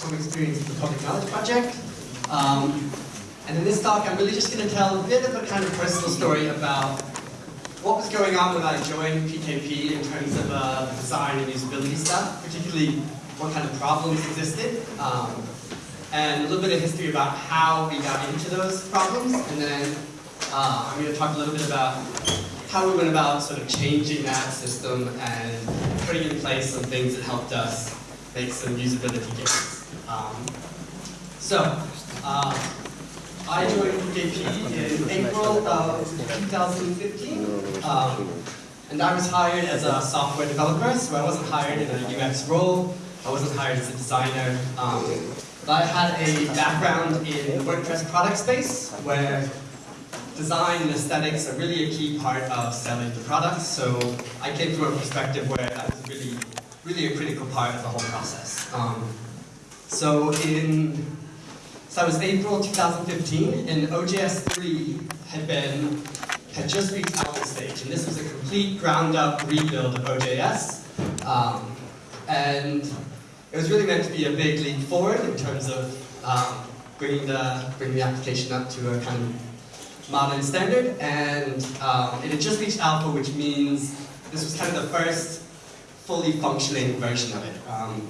from experience with the Public Knowledge Project. Um, and in this talk, I'm really just going to tell a bit of a kind of personal story about what was going on when I joined PKP in terms of uh, design and usability stuff, particularly what kind of problems existed, um, and a little bit of history about how we got into those problems, and then uh, I'm going to talk a little bit about how we went about sort of changing that system and putting in place some things that helped us make some usability gains. Um, so, uh, I joined PKP in April of 2015, um, and I was hired as a software developer, so I wasn't hired in a UX role, I wasn't hired as a designer, um, but I had a background in WordPress product space, where design and aesthetics are really a key part of selling the product, so I came from a perspective where that was really, really a critical part of the whole process. Um, so in, so it was April 2015, and OJS 3 had been, had just reached alpha stage, and this was a complete ground-up rebuild of OJS. Um, and it was really meant to be a big leap forward in terms of um, bringing the bringing the application up to a kind of modern standard, and um, it had just reached alpha, which means this was kind of the first fully functioning version of it. Um,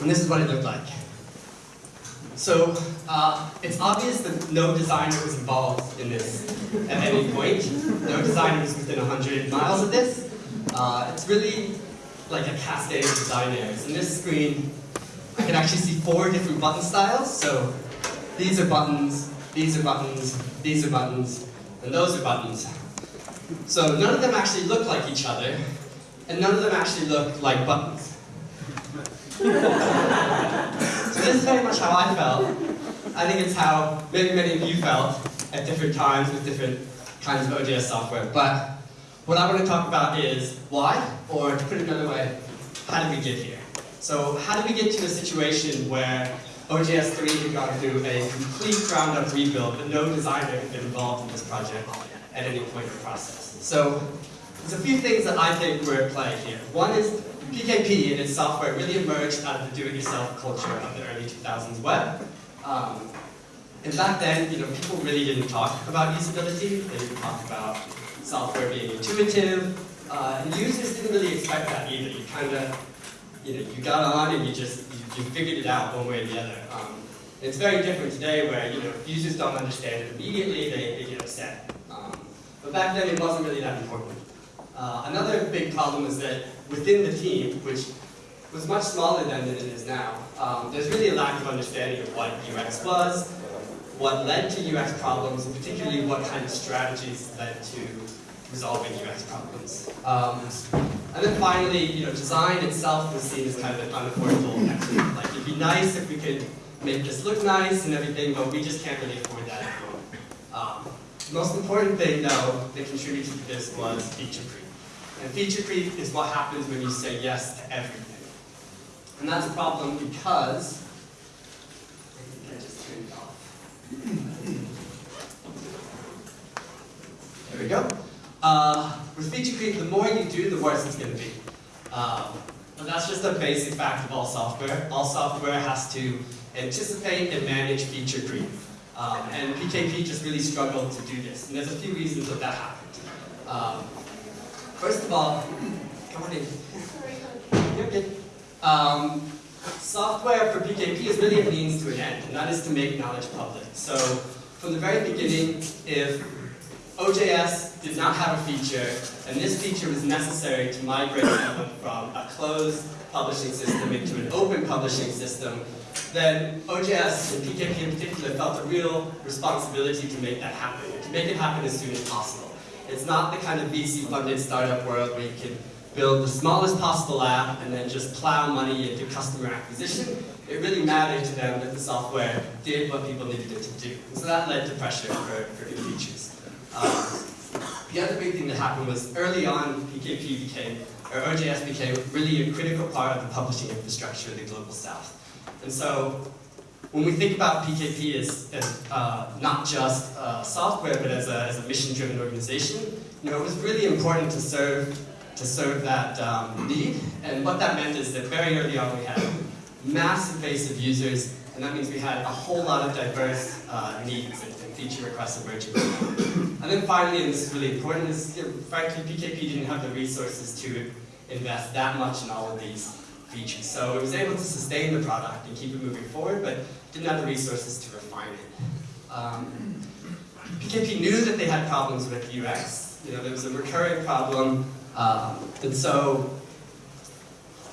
and this is what it looked like. So uh, it's obvious that no designer was involved in this at any point. No designer was within 100 miles of this. Uh, it's really like a cascade of designers. In this screen, I can actually see four different button styles. So these are buttons, these are buttons, these are buttons, and those are buttons. So none of them actually look like each other, and none of them actually look like buttons. this is very much how I felt. I think it's how many, many of you felt at different times with different kinds of OJS software. But what I want to talk about is why, or to put it another way, how did we get here? So how did we get to a situation where OJS 3 had gone through a complete ground-up rebuild, but no designer had been involved in this project at any point in the process? So there's a few things that I think were at play here. One is PKP and its software really emerged out of the do-it-yourself culture of the early 2000s web. Um, and back then, you know, people really didn't talk about usability. They didn't talk about software being intuitive. Uh, and users didn't really expect that either. You kind of, you know, you got on and you just, you, you figured it out one way or the other. Um, it's very different today where, you know, users don't understand it immediately, they, they get upset. Um, but back then it wasn't really that important. Uh, another big problem is that within the team, which was much smaller than it is now, um, there's really a lack of understanding of what UX was, what led to UX problems, and particularly what kind of strategies led to resolving UX problems. Um, and then finally, you know, design itself was seen as kind of an unaffordable activity. Like, it'd be nice if we could make this look nice and everything, but we just can't really afford that. Um, the most important thing, though, that contributed to this was feature creep. And feature creep is what happens when you say yes to everything. And that's a problem because, I just turned it off. There we go. Uh, with feature creep, the more you do, the worse it's going to be. Um, but that's just a basic fact of all software. All software has to anticipate and manage feature creep. Um, and PKP just really struggled to do this. And there's a few reasons that that happened. Um, first of all, come on in. You're good. Um, software for PKP is really a means to an end, and that is to make knowledge public. So from the very beginning, if OJS did not have a feature, and this feature was necessary to migrate from a closed publishing system into an open publishing system, then OJS and PKP in particular felt a real responsibility to make that happen, to make it happen as soon as possible. It's not the kind of VC-funded startup world where you can build the smallest possible app and then just plow money into customer acquisition. It really mattered to them that the software did what people needed it to do. So that led to pressure for, for new features. Um, the other big thing that happened was early on, PKP became, or OJS became really a critical part of the publishing infrastructure of the global south. And so when we think about PKP as, as uh, not just uh, software, but as a, as a mission-driven organization, you know, it was really important to serve to serve that um, need. And what that meant is that very early on we had massive base of users, and that means we had a whole lot of diverse uh, needs and, and, feature requests emerging. and then finally, and this is really important, is you know, frankly PKP didn't have the resources to invest that much in all of these features. So it was able to sustain the product and keep it moving forward, but didn't have the resources to refine it. Um, PKP knew that they had problems with UX. You know, there was a recurring problem, um, and so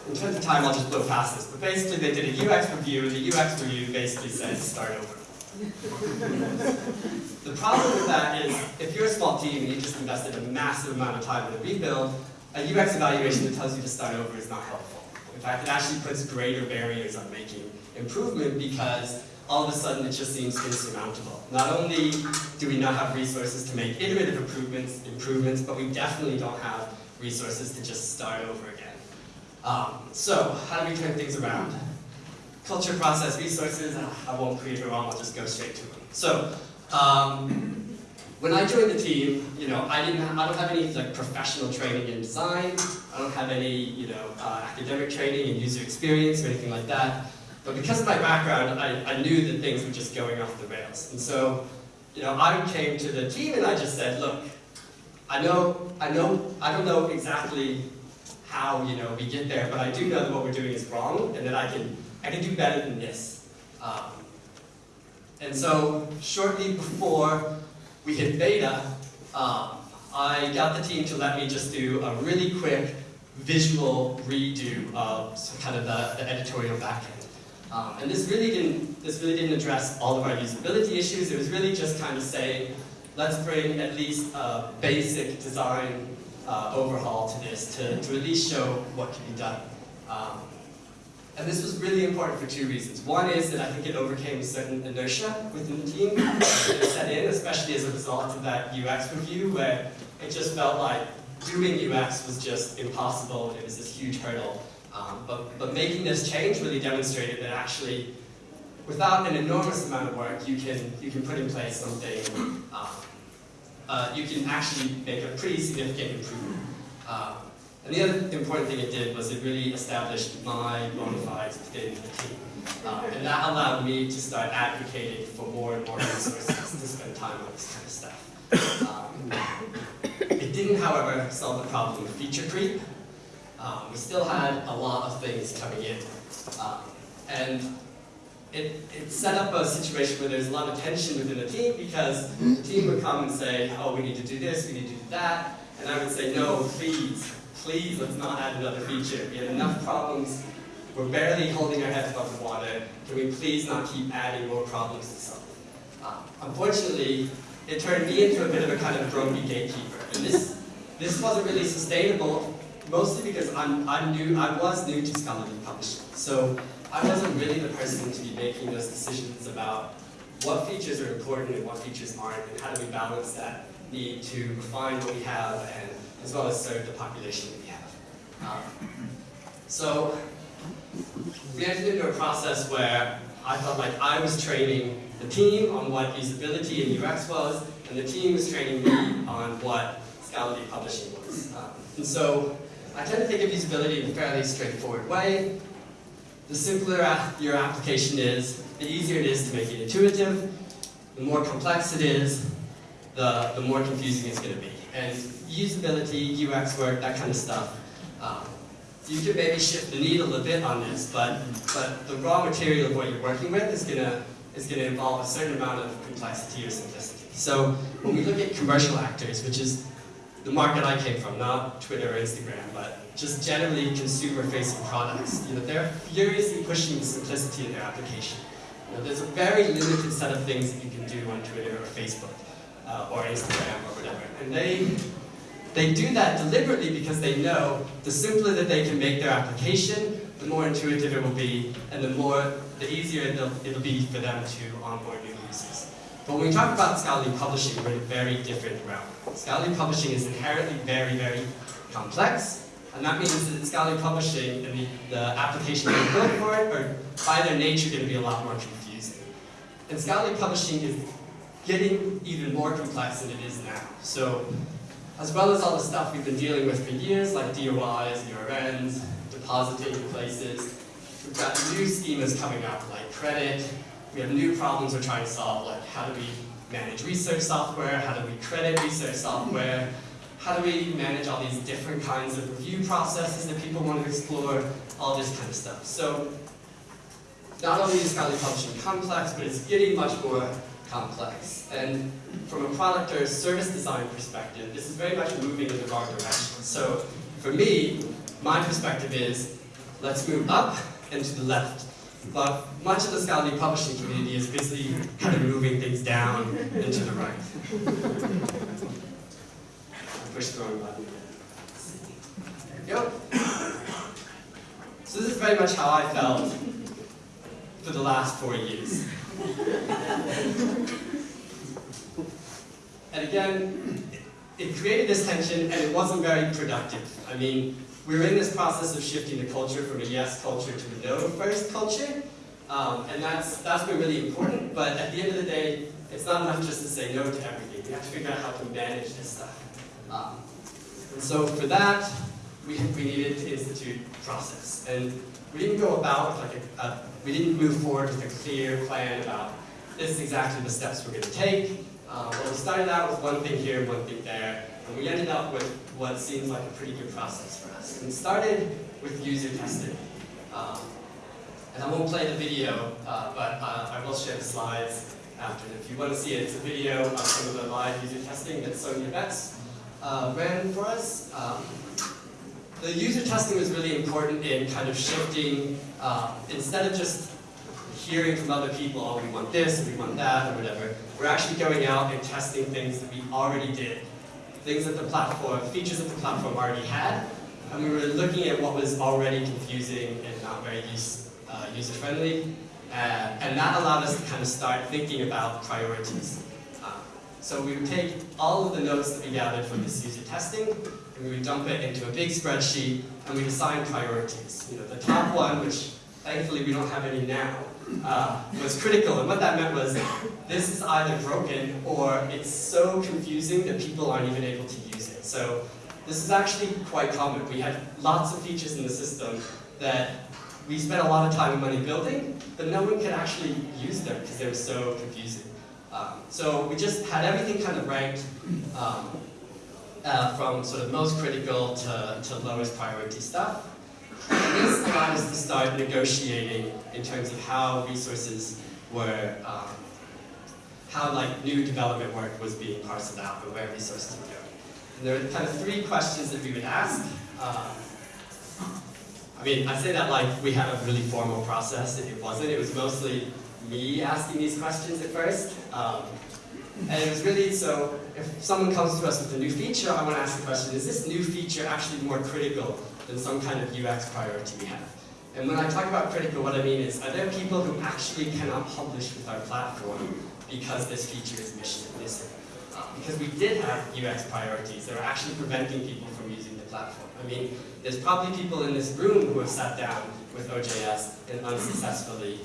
in terms of time, I'll just blow past this. But basically, they did a UX review, and the UX review basically said start over. the problem with that is, if you're a small team and you just invested a massive amount of time in a rebuild, a UX evaluation that tells you to start over is not helpful. In fact, it actually puts greater barriers on making improvement because all of a sudden it just seems insurmountable. Not only do we not have resources to make iterative improvements, improvements but we definitely don't have resources to just start over again. Um, so, how do we turn things around? Culture, process, resources, I won't create it wrong, I'll just go straight to them. So, um, when I joined the team, you know, I didn't, have, I don't have any like professional training in design. I don't have any, you know, uh, academic training in user experience or anything like that. But because of my background, I, I knew that things were just going off the rails. And so, you know, I came to the team and I just said, look, I know, I know, I don't know exactly how, you know, we get there, but I do know that what we're doing is wrong and that I can, I can do better than this. Um, and so, shortly before we hit beta, um, I got the team to let me just do a really quick visual redo of kind of the, the editorial backend. Um, and this really didn't this really didn't address all of our usability issues. It was really just kind of saying, let's bring at least a basic design uh, overhaul to this to, to at least show what can be done. Um, and this was really important for two reasons. One is that I think it overcame certain inertia within the team that set in, especially as a result of that UX review, where it just felt like doing UX was just impossible. It was this huge hurdle. Um, but, but making this change really demonstrated that actually, without an enormous amount of work, you can, you can put in place something, um, uh, you can actually make a pretty significant improvement. Um, and the other important thing it did was it really established my bona fides within the team. Um, and that allowed me to start advocating for more and more resources to spend time on this kind of stuff. Um, it didn't, however, solve the problem of feature creep. Um, we still had a lot of things coming in. Um, and it, it set up a situation where there's a lot of tension within the team because the team would come and say, oh, we need to do this, we need to do that. And I would say, no, please, please, let's not add another feature. We have enough problems. We're barely holding our heads above the water. Can we please not keep adding more problems to solve? Um, unfortunately, it turned me into a bit of a kind of grumpy gatekeeper. And this, this wasn't really sustainable mostly because I'm, I'm new, I was new to scholarly publishing. So I wasn't really the person to be making those decisions about what features are important and what features aren't, and how do we balance that need to refine what we have and as well as serve the population that we have. Um, so we entered into a process where I felt like I was training the team on what usability and UX was, and the team was training me on what scholarly publishing was. Um, and so I tend to think of usability in a fairly straightforward way. The simpler your application is, the easier it is to make it intuitive. The more complex it is, the, the more confusing it's going to be. And usability, UX work, that kind of stuff, um, you can maybe shift the needle a bit on this, but, but the raw material of what you're working with is going to is going to involve a certain amount of complexity or simplicity. So when we look at commercial actors, which is the market I came from, not Twitter or Instagram, but just generally consumer-facing products. You know, they're furiously pushing the simplicity of their application. You know, there's a very limited set of things that you can do on Twitter or Facebook uh, or Instagram or whatever. And they, they do that deliberately because they know the simpler that they can make their application, the more intuitive it will be, and the more, the easier it'll, it'll be for them to onboard new users. But when we talk about scholarly publishing, we're in a very different realm. Scholarly publishing is inherently very, very complex, and that means that scholarly publishing and the, the application that built for it are, by their nature, going to be a lot more confusing. And scholarly publishing is getting even more complex than it is now. So, as well as all the stuff we've been dealing with for years, like DOIs, URNs, depositing places, we've got new schemas coming up, like credit. We have new problems we're trying to solve, like how do we manage research software? How do we credit research software? How do we manage all these different kinds of review processes that people want to explore? All this kind of stuff. So not only is scholarly publishing complex, but it's getting much more complex. And from a product or service design perspective, this is very much moving in the wrong direction. So for me, my perspective is, let's move up and to the left. But much of the scholarly publishing community is busy kind of moving things down and to the right. Push the wrong button. Go. So this is very much how I felt for the last four years. and again, it created this tension and it wasn't very productive. I mean, we were in this process of shifting the culture from a yes culture to a no first culture. Um, and that's, that's been really important, but at the end of the day, it's not enough just to say no to everything. We have to figure out how to manage this stuff. Um, and so for that, we, we needed to institute process. And we didn't go about like a, a, we didn't move forward with a clear plan about this is exactly the steps we're going to take. Uh, well, we started out with one thing here, one thing there, and we ended up with what seems like a pretty good process for us. And started with user testing. Um, and I won't play the video, uh, but uh, I will share the slides after. If you want to see it, it's a video of some of the live user testing that Sonia Betts uh, ran for us. Um, the user testing was really important in kind of shifting, uh, instead of just hearing from other people, oh, we want this, we want that, or whatever, we're actually going out and testing things that we already did. Things that the platform, features that the platform already had, and we were looking at what was already confusing and not very use, uh, user-friendly, uh, and that allowed us to kind of start thinking about priorities. So we would take all of the notes that we gathered from this user testing, and we would dump it into a big spreadsheet, and we'd assign priorities. You know, the top one, which thankfully we don't have any now, uh, was critical. And what that meant was, this is either broken, or it's so confusing that people aren't even able to use it. So this is actually quite common. We had lots of features in the system that we spent a lot of time and money building, but no one could actually use them because they were so confusing. Um, so we just had everything kind of ranked um, uh, from sort of most critical to, to lowest priority stuff. This allowed us to start negotiating in terms of how resources were, um, how like new development work was being parceled out and where resources would go. And there were kind of three questions that we would ask. Um, I mean, I say that like we had a really formal process. It wasn't. It was mostly me asking these questions at first. Um, and it was really, so if someone comes to us with a new feature, I want to ask the question, is this new feature actually more critical than some kind of UX priority we have? And when I talk about critical, what I mean is, are there people who actually cannot publish with our platform because this feature is mission missing? Uh, because we did have UX priorities that are actually preventing people from using the platform. I mean, there's probably people in this room who have sat down with OJS and unsuccessfully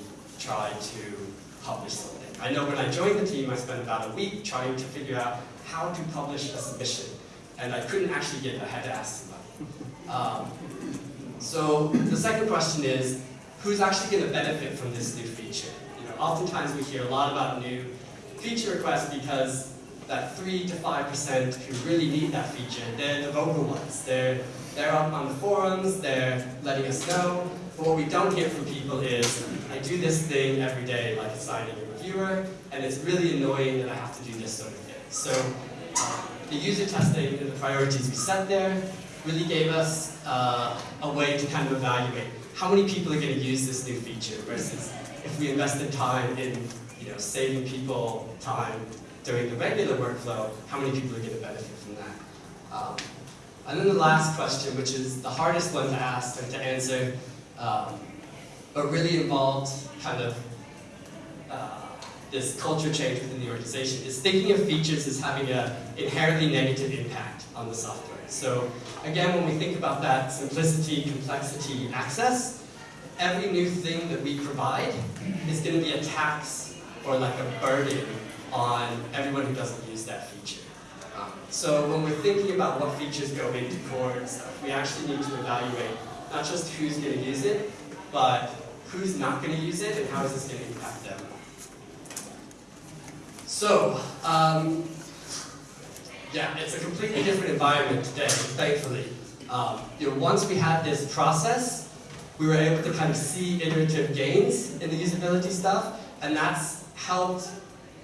tried to publish something. I know when I joined the team, I spent about a week trying to figure out how to publish a submission, and I couldn't actually get, I had to ask somebody. Um, so the second question is, who's actually going to benefit from this new feature? You know, oftentimes we hear a lot about new feature requests because that 3 to 5% who really need that feature, they're the vocal ones. They're, they're up on the forums, they're letting us know. But what we don't hear from people is, do this thing every day, like assigning a reviewer, and it's really annoying that I have to do this sort of thing. So uh, the user testing and the priorities we set there really gave us uh, a way to kind of evaluate how many people are going to use this new feature versus if we invested time in you know, saving people time during the regular workflow, how many people are going to benefit from that? Um, and then the last question, which is the hardest one to ask or to answer, um, but really involved kind of uh, this culture change within the organization, is thinking of features as having an inherently negative impact on the software. So again, when we think about that simplicity, complexity, access, every new thing that we provide is going to be a tax or like a burden on everyone who doesn't use that feature. Um, so when we're thinking about what features go into core and stuff, we actually need to evaluate not just who's going to use it, but who's not going to use it, and how is this going to impact them. So, um, yeah, it's a completely different environment today, thankfully. Um, you know, once we had this process, we were able to kind of see iterative gains in the usability stuff, and that's helped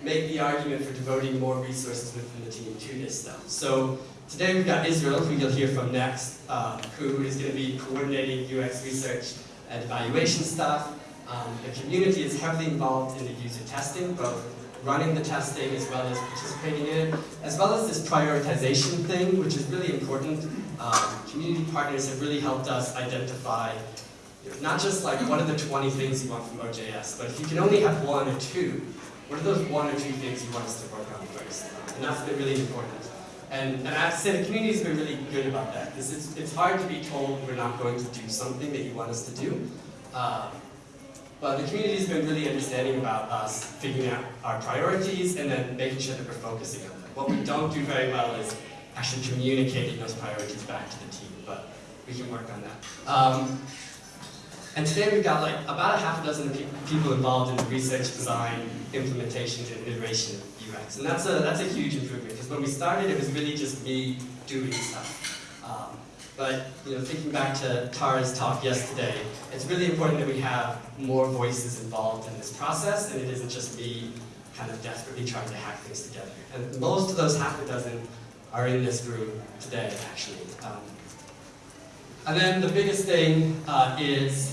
make the argument for devoting more resources within the team to this stuff. So today we've got Israel, who you'll hear from next, uh, who is going to be coordinating UX research evaluation stuff. Um, the community is heavily involved in the user testing, both running the testing as well as participating in it, as well as this prioritization thing, which is really important. Um, community partners have really helped us identify not just like what are the 20 things you want from OJS, but if you can only have one or two, what are those one or two things you want us to work on first? And that's been really important. And, and I have to say, the community's been really good about that. Because it's, it's hard to be told we're not going to do something that you want us to do. Uh, but the community's been really understanding about us figuring out our priorities and then making sure that we're focusing on them. What we don't do very well is actually communicating those priorities back to the team, but we can work on that. Um, and today we've got like about a half a dozen people involved in the research, design, implementation, and iteration of UX. And that's a, that's a huge improvement, because when we started, it was really just me doing stuff. Um, but you know, thinking back to Tara's talk yesterday, it's really important that we have more voices involved in this process, and it isn't just me kind of desperately trying to hack things together. And most of those half a dozen are in this room today, actually. Um, and then the biggest thing uh, is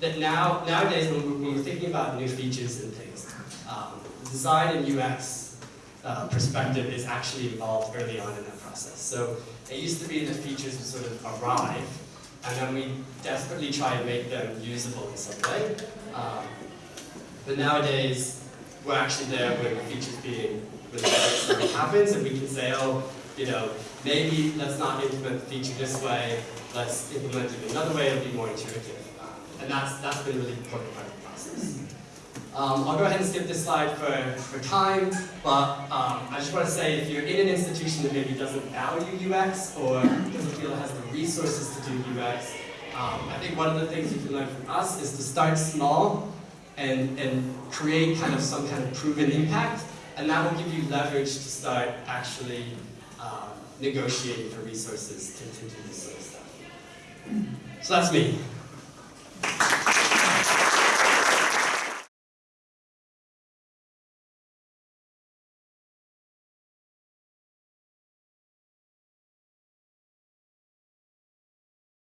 that now nowadays when we're, when thinking about new features and things, um, design and UX uh, perspective is actually involved early on in that process. So it used to be that features would sort of arrive, and then we desperately try and make them usable in some way. Um, but nowadays, we're actually there when the features being released happens, and we can say, oh, you know, maybe let's not implement the feature this way, let's implement it another way, it'll be more intuitive. And that's, that's been really important part of the process. Um, I'll go ahead and skip this slide for, for time, but um, I just want to say if you're in an institution that maybe doesn't value UX or doesn't feel it has the resources to do UX, um, I think one of the things you can learn from us is to start small and, and create kind of some kind of proven impact, and that will give you leverage to start actually um, negotiating for resources to, to do this sort of stuff. So that's me.